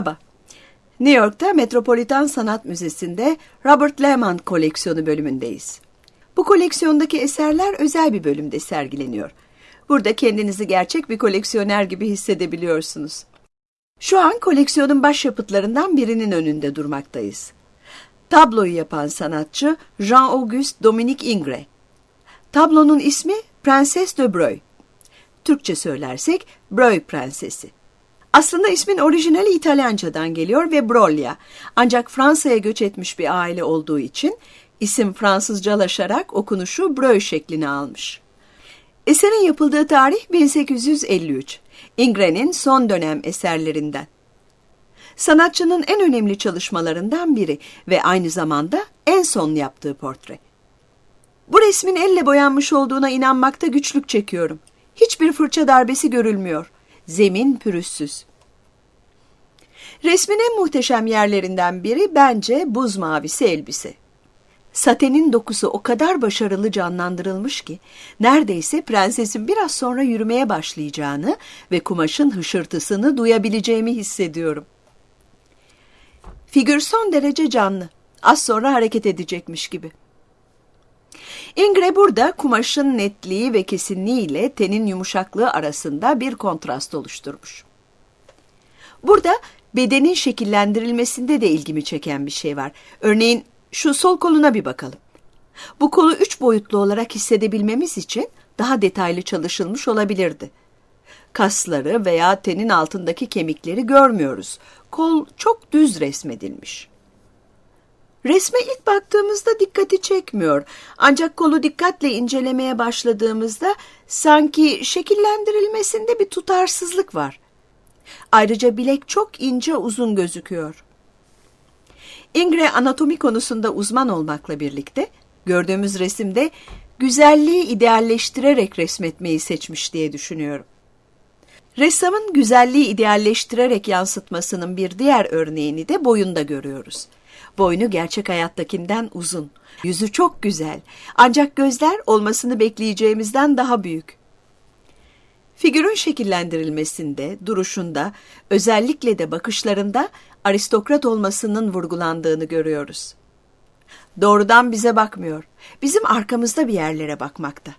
Merhaba. New York'ta Metropolitan Sanat Müzesi'nde Robert Lehman koleksiyonu bölümündeyiz. Bu koleksiyondaki eserler özel bir bölümde sergileniyor. Burada kendinizi gerçek bir koleksiyoner gibi hissedebiliyorsunuz. Şu an koleksiyonun başyapıtlarından birinin önünde durmaktayız. Tabloyu yapan sanatçı Jean-Auguste Dominique Ingres. Tablonun ismi Prenses de Breuil. Türkçe söylersek Breuil Prensesi. Aslında ismin orijinali İtalyancadan geliyor ve Broglia. Ancak Fransa'ya göç etmiş bir aile olduğu için isim Fransızcalaşarak okunuşu Breuil şeklini almış. Eserin yapıldığı tarih 1853. Ingres'in son dönem eserlerinden. Sanatçının en önemli çalışmalarından biri ve aynı zamanda en son yaptığı portre. Bu resmin elle boyanmış olduğuna inanmakta güçlük çekiyorum. Hiçbir fırça darbesi görülmüyor. Zemin pürüzsüz. Resmin en muhteşem yerlerinden biri bence buz mavisi elbise. Satenin dokusu o kadar başarılı canlandırılmış ki neredeyse prensesin biraz sonra yürümeye başlayacağını ve kumaşın hışırtısını duyabileceğimi hissediyorum. Figür son derece canlı. Az sonra hareket edecekmiş gibi. Ingre burada kumaşın netliği ve kesinliği ile tenin yumuşaklığı arasında bir kontrast oluşturmuş. Burada bedenin şekillendirilmesinde de ilgimi çeken bir şey var. Örneğin şu sol koluna bir bakalım. Bu kolu üç boyutlu olarak hissedebilmemiz için daha detaylı çalışılmış olabilirdi. Kasları veya tenin altındaki kemikleri görmüyoruz. Kol çok düz resmedilmiş. Resme ilk baktığımızda dikkati çekmiyor. Ancak kolu dikkatle incelemeye başladığımızda sanki şekillendirilmesinde bir tutarsızlık var. Ayrıca bilek çok ince uzun gözüküyor. Ingre anatomi konusunda uzman olmakla birlikte gördüğümüz resimde güzelliği idealleştirerek resmetmeyi seçmiş diye düşünüyorum. Ressamın güzelliği idealleştirerek yansıtmasının bir diğer örneğini de boyunda görüyoruz. Boynu gerçek hayattakinden uzun. Yüzü çok güzel. Ancak gözler olmasını bekleyeceğimizden daha büyük. Figürün şekillendirilmesinde, duruşunda, özellikle de bakışlarında aristokrat olmasının vurgulandığını görüyoruz. Doğrudan bize bakmıyor. Bizim arkamızda bir yerlere bakmakta.